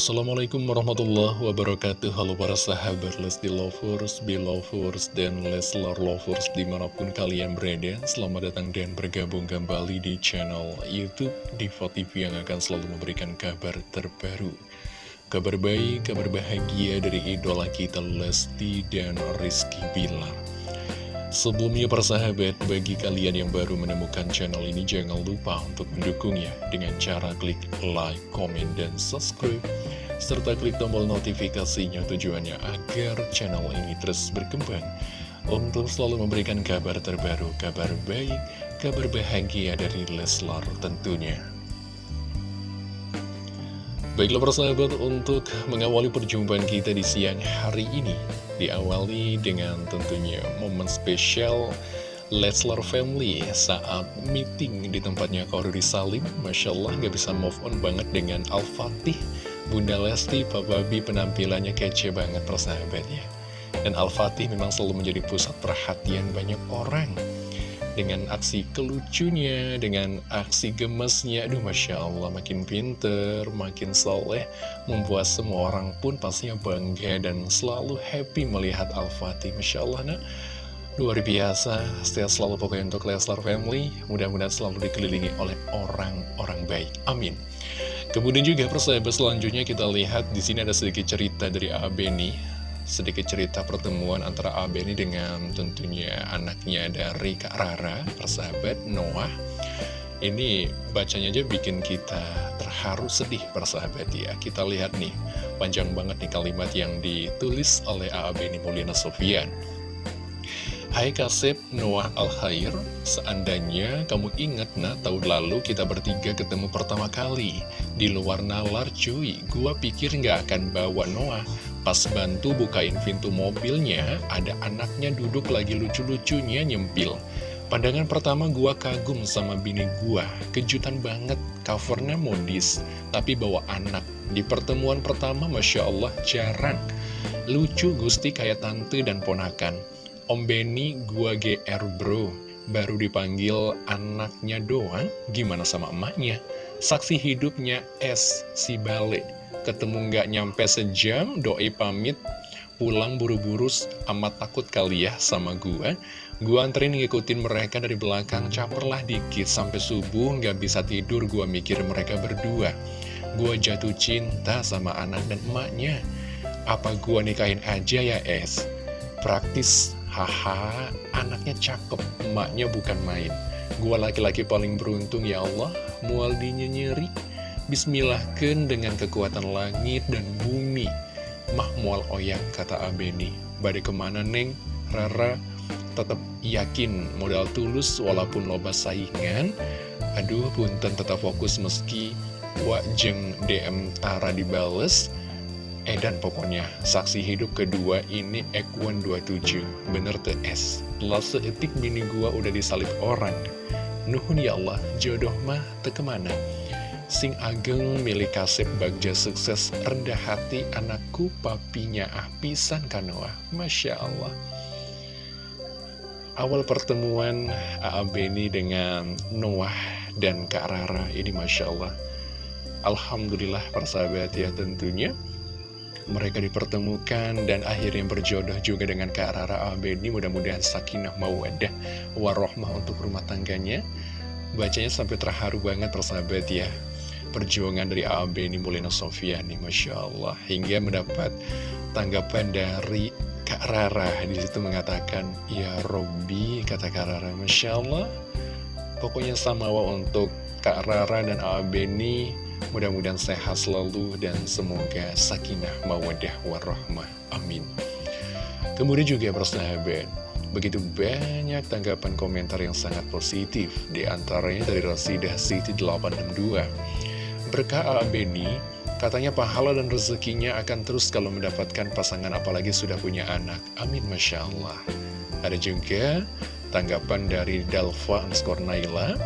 Assalamualaikum warahmatullahi wabarakatuh. Halo para sahabat Lesti Lovers, Belovers, dan Leslar Lovers di mana pun kalian berada. Selamat datang dan bergabung kembali di channel Youtube Diva TV yang akan selalu memberikan kabar terbaru. Kabar baik, kabar bahagia dari idola kita Lesti dan Rizky Bilar Sebelumnya persahabat, bagi kalian yang baru menemukan channel ini jangan lupa untuk mendukungnya dengan cara klik like, comment, dan subscribe serta klik tombol notifikasinya tujuannya agar channel ini terus berkembang untuk selalu memberikan kabar terbaru, kabar baik, kabar bahagia dari Leslar tentunya. Baiklah persahabat, untuk mengawali perjumpaan kita di siang hari ini Diawali dengan tentunya momen spesial Leslar Family saat meeting di tempatnya Korudi Salim. Masya Allah gak bisa move on banget dengan Al-Fatih Bunda Lesti, Papa B penampilannya kece banget ya Dan Al-Fatih memang selalu menjadi pusat perhatian banyak orang dengan aksi kelucunya, dengan aksi gemesnya, aduh Masya Allah makin pinter, makin soleh, membuat semua orang pun pastinya bangga dan selalu happy melihat Al-Fatih, Masya Allah nah. Luar biasa, setia selalu pokoknya untuk Leslar Family, mudah-mudahan selalu dikelilingi oleh orang-orang baik. Amin. Kemudian juga persahabat selanjutnya kita lihat di sini ada sedikit cerita dari Abeni sedikit cerita pertemuan antara Abe ini dengan tentunya anaknya dari Kak Rara, persahabat Noah. Ini bacanya aja bikin kita terharu sedih persahabat ya. Kita lihat nih, panjang banget nih kalimat yang ditulis oleh Abe ini Mulyana Sofian. Hai Kasep Noah Al-Khair, seandainya kamu ingat nah tahun lalu kita bertiga ketemu pertama kali Di luar nalar cuy, gua pikir nggak akan bawa Noah Pas bantu bukain pintu mobilnya, ada anaknya duduk lagi lucu-lucunya nyempil. Pandangan pertama gua kagum sama bini gua, kejutan banget, covernya modis, tapi bawa anak. Di pertemuan pertama Masya Allah jarang. Lucu Gusti kayak tante dan ponakan. Om Benny gua GR bro. Baru dipanggil anaknya doang Gimana sama emaknya? Saksi hidupnya S si Bale Ketemu nggak nyampe sejam Doi pamit. Pulang buru-buru amat takut kali ya sama gua. Gua anterin ngikutin mereka dari belakang Caperlah dikit sampai subuh nggak bisa tidur Gua mikir mereka berdua. Gua jatuh cinta sama anak dan emaknya. Apa gua nikahin aja ya Es? Praktis Haha, anaknya cakep, emaknya bukan main. Gua laki-laki paling beruntung ya Allah, mualdinya nyeri. Bismillahkan dengan kekuatan langit dan bumi. Mah mual oyak, kata Abeni. Badai ke mana, Neng? Rara tetap yakin modal tulus walaupun loba saingan. Aduh, punten tetap fokus meski wajeng DM Tara dibales. Edan pokoknya, saksi hidup kedua ini Ekwan 27, bener tuh S. Telah seetik bini gua udah disalib orang. Nuhun ya Allah, jodoh mah tekemana. Sing ageng milik kasep bagja sukses rendah hati anakku papinya ah pisan kanoa. Masya Allah. Awal pertemuan A.A. Beni dengan Noah dan Kak Rara ini Masya Allah. Alhamdulillah persahabat ya tentunya mereka dipertemukan dan akhirnya berjodoh juga dengan Kak Rara Abedi mudah-mudahan sakinah mawadah warohmah untuk rumah tangganya bacanya sampai terharu banget persahabat ya perjuangan dari Abeni Mulina Sofiani Masya Allah hingga mendapat tanggapan dari Kak Rara di situ mengatakan ya Robby kata Kak Rara Masya Allah pokoknya sama untuk Kak Rara dan Abeni Mudah-mudahan sehat selalu dan semoga sakinah mawadah warahmah. Amin. Kemudian juga persahabat, begitu banyak tanggapan komentar yang sangat positif, di antaranya dari Rasidah Siti 862. Berkah Beni, katanya pahala dan rezekinya akan terus kalau mendapatkan pasangan apalagi sudah punya anak. Amin, Masya Allah. Ada juga tanggapan dari Dalva Anskornaila,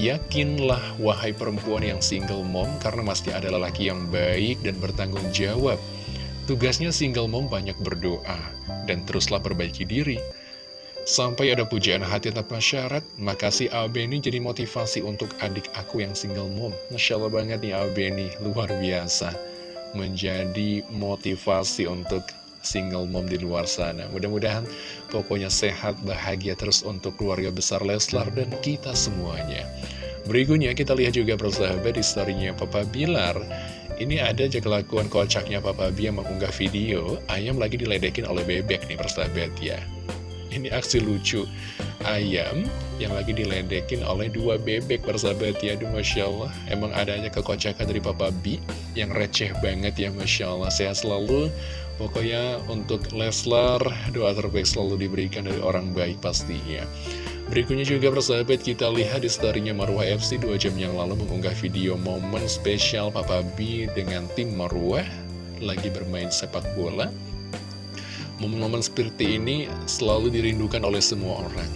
Yakinlah wahai perempuan yang single mom karena masih ada lelaki yang baik dan bertanggung jawab. Tugasnya single mom banyak berdoa dan teruslah perbaiki diri. Sampai ada pujian hati tanpa syarat, makasih Abeni jadi motivasi untuk adik aku yang single mom. Masya Allah banget nih Abeni, luar biasa. menjadi motivasi untuk single mom di luar sana. Mudah-mudahan pokoknya sehat, bahagia terus untuk keluarga besar Leslar dan kita semuanya. Berikutnya kita lihat juga persahabat di storynya Papa Bilar. Ini ada aja kelakuan kocaknya Papa B yang mengunggah video ayam lagi diledekin oleh bebek nih persahabat ya. Ini aksi lucu. Ayam yang lagi diledekin oleh dua bebek persahabat ya. Aduh Masya Allah. Emang adanya kekocakan dari Papa B Yang receh banget ya Masya Allah. Sehat selalu. Pokoknya untuk Leslar Doa terbaik selalu diberikan dari orang baik pastinya Berikutnya juga persahabat kita lihat di storynya Marwah FC 2 jam yang lalu mengunggah video momen spesial Papa B dengan tim Marwah Lagi bermain sepak bola Momen-momen seperti ini selalu dirindukan oleh semua orang.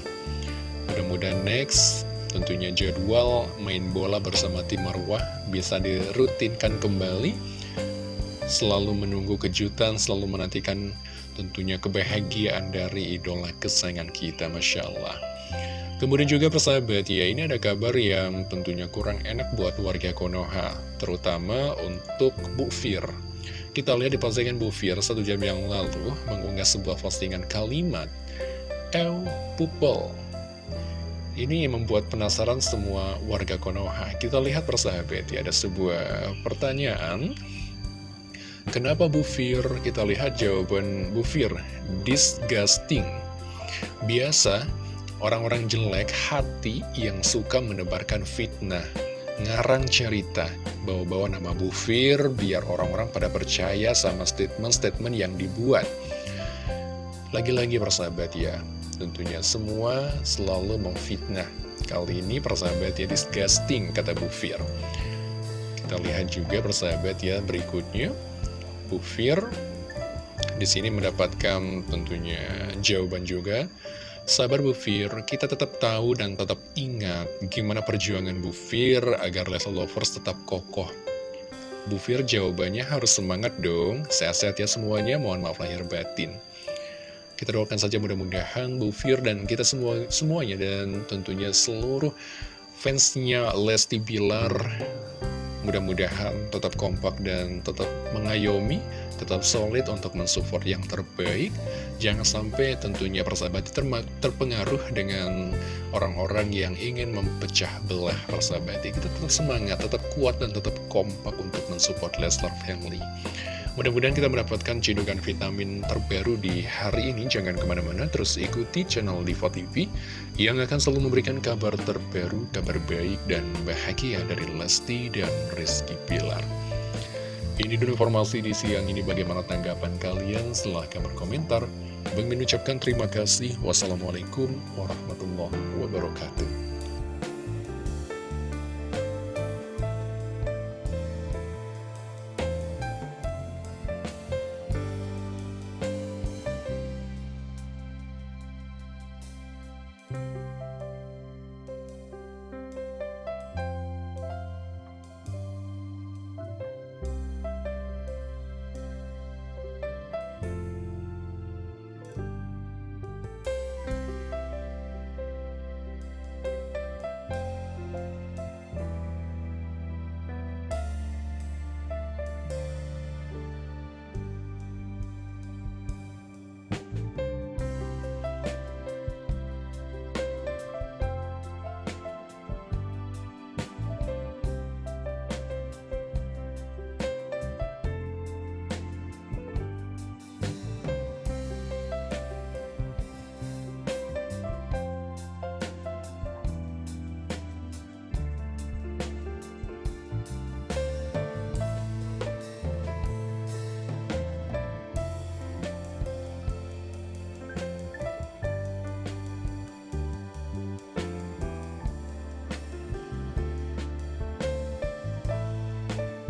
Mudah-mudahan next, tentunya jadwal main bola bersama tim Marwah bisa dirutinkan kembali. Selalu menunggu kejutan, selalu menantikan tentunya kebahagiaan dari idola kesayangan kita, Masya Allah. Kemudian juga persahabat ya, ini ada kabar yang tentunya kurang enak buat warga Konoha, terutama untuk Bu Fir. Kita lihat di postingan Bu Fir satu jam yang lalu mengunggah sebuah postingan kalimat Ew Pupel ini membuat penasaran semua warga Konoha. Kita lihat persahabat ya, ada sebuah pertanyaan. Kenapa Bu Fir? Kita lihat jawaban Bu Fir. Disgusting. Biasa, orang-orang jelek hati yang suka menebarkan fitnah ngarang cerita. Bawa-bawa nama Bu Fir biar orang-orang pada percaya sama statement-statement yang dibuat. Lagi-lagi persahabat ya. Tentunya semua selalu memfitnah. Kali ini persahabat ya disgusting kata Bu Fir. Kita lihat juga persahabat ya berikutnya. Bu Fir di sini mendapatkan tentunya jawaban juga Sabar Bu Fir, kita tetap tahu dan tetap ingat gimana perjuangan Bu Fir agar Leslie Lovers tetap kokoh. Bu Fir jawabannya harus semangat dong, sehat-sehat ya semuanya, mohon maaf lahir batin. Kita doakan saja mudah-mudahan Bu Fir dan kita semua semuanya dan tentunya seluruh fansnya Lesti Bilar mudah-mudahan tetap kompak dan tetap mengayomi tetap solid untuk mensupport yang terbaik. Jangan sampai tentunya persahabat terpengaruh dengan orang-orang yang ingin mempecah belah persahabat. Kita tetap semangat, tetap kuat, dan tetap kompak untuk mensupport Leslar Family. Mudah-mudahan kita mendapatkan cedukan vitamin terbaru di hari ini. Jangan ke mana-mana, terus ikuti channel Diva TV yang akan selalu memberikan kabar terbaru, kabar baik, dan bahagia dari Lesti dan Rizky Pilar. Ini dulu informasi di siang ini bagaimana tanggapan kalian silahkan berkomentar. Bang mengucapkan terima kasih. Wassalamualaikum warahmatullahi wabarakatuh.